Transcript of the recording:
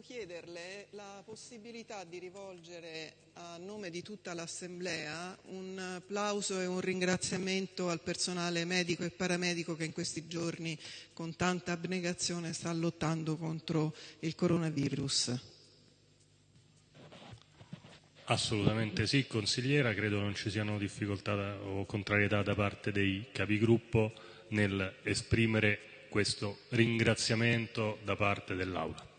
volevo chiederle la possibilità di rivolgere a nome di tutta l'Assemblea un applauso e un ringraziamento al personale medico e paramedico che in questi giorni con tanta abnegazione sta lottando contro il coronavirus. Assolutamente sì, consigliera, credo non ci siano difficoltà o contrarietà da parte dei capigruppo nel esprimere questo ringraziamento da parte dell'Aula.